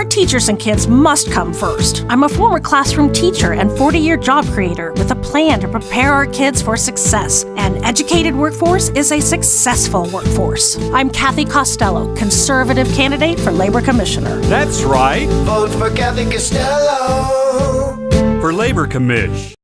Our teachers and kids must come first. I'm a former classroom teacher and 40 year job creator with a plan to prepare our kids for success. An educated workforce is a successful workforce. I'm Cathy Costello, conservative candidate for Labor Commissioner. That's right. Vote for Cathy Costello. For Labor Commish.